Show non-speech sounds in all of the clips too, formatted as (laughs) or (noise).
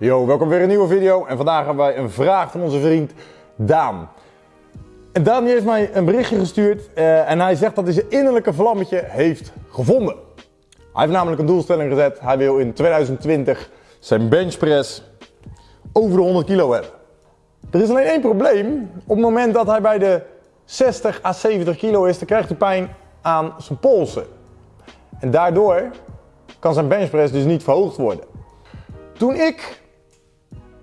Yo, welkom weer een nieuwe video en vandaag hebben wij een vraag van onze vriend Daan. En Daan heeft mij een berichtje gestuurd eh, en hij zegt dat hij zijn innerlijke vlammetje heeft gevonden. Hij heeft namelijk een doelstelling gezet, hij wil in 2020 zijn benchpress over de 100 kilo hebben. Er is alleen één probleem, op het moment dat hij bij de 60 à 70 kilo is, dan krijgt hij pijn aan zijn polsen. En daardoor kan zijn benchpress dus niet verhoogd worden. Toen ik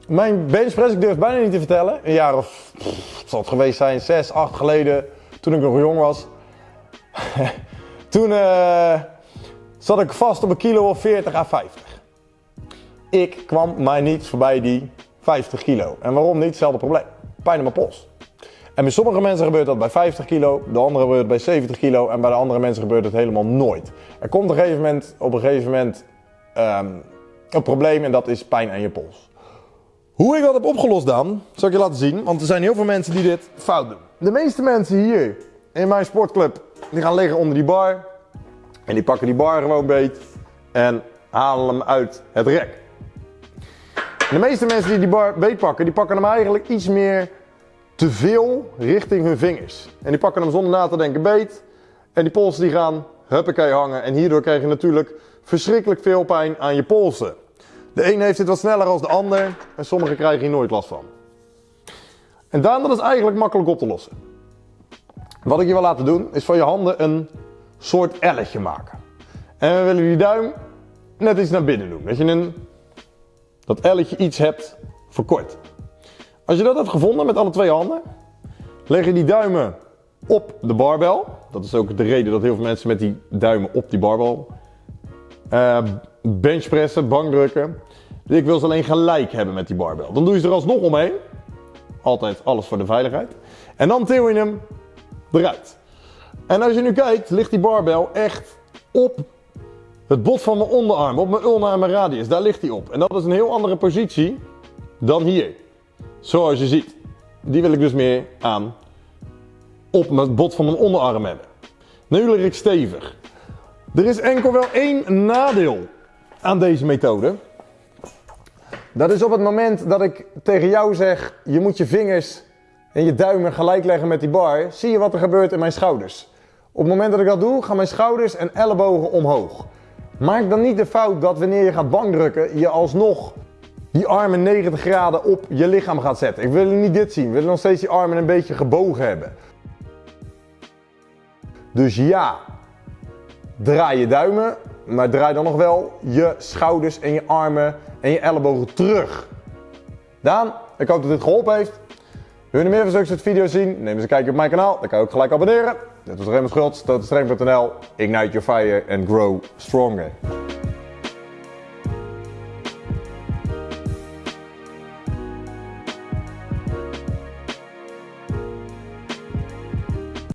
mijn benchpress, ik durf het bijna niet te vertellen, een jaar of, het zal het geweest zijn, 6, 8 geleden, toen ik nog jong was. (laughs) toen uh, zat ik vast op een kilo of 40 à 50. Ik kwam maar niet voorbij die 50 kilo. En waarom niet? Hetzelfde probleem. Pijn in mijn pols. En bij sommige mensen gebeurt dat bij 50 kilo, de andere gebeurt bij 70 kilo en bij de andere mensen gebeurt het helemaal nooit. Er komt op een gegeven moment, op een gegeven moment um, een probleem en dat is pijn aan je pols. Hoe ik dat heb opgelost dan, zal ik je laten zien, want er zijn heel veel mensen die dit fout doen. De meeste mensen hier in mijn sportclub, die gaan liggen onder die bar en die pakken die bar gewoon beet en halen hem uit het rek. De meeste mensen die die bar beet pakken, die pakken hem eigenlijk iets meer te veel richting hun vingers. En die pakken hem zonder na te denken beet. En die polsen die gaan huppakee hangen. En hierdoor krijg je natuurlijk verschrikkelijk veel pijn aan je polsen. De een heeft het wat sneller dan de ander. En sommigen krijgen hier nooit last van. En dan, dat is eigenlijk makkelijk op te lossen. Wat ik je wil laten doen, is van je handen een soort elletje maken. En we willen die duim net iets naar binnen doen. Dat je een, dat elletje iets hebt verkort. Als je dat hebt gevonden met alle twee handen, leg je die duimen op de barbel. Dat is ook de reden dat heel veel mensen met die duimen op die barbel uh, benchpressen, bankdrukken. Ik wil ze alleen gelijk hebben met die barbel. Dan doe je ze er alsnog omheen. Altijd alles voor de veiligheid. En dan til je hem eruit. En als je nu kijkt, ligt die barbel echt op het bot van mijn onderarm, op mijn ulna en mijn radius. Daar ligt hij op. En dat is een heel andere positie dan hier. Zoals je ziet. Die wil ik dus meer aan op het bot van mijn onderarm hebben. Nu lig ik stevig. Er is enkel wel één nadeel aan deze methode. Dat is op het moment dat ik tegen jou zeg, je moet je vingers en je duimen gelijk leggen met die bar, zie je wat er gebeurt in mijn schouders. Op het moment dat ik dat doe, gaan mijn schouders en ellebogen omhoog. Maak dan niet de fout dat wanneer je gaat bankdrukken, je alsnog die armen 90 graden op je lichaam gaat zetten. Ik wil niet dit zien. We willen nog steeds die armen een beetje gebogen hebben. Dus ja, draai je duimen, maar draai dan nog wel je schouders en je armen en je ellebogen terug. Daan, ik hoop dat dit geholpen heeft. Wil je meer van zulke soort video's zien? Neem eens een kijkje op mijn kanaal. Dan kan je ook gelijk abonneren. Dit was Raymond Schultz, totenstreng.nl. Ignite your fire and grow stronger.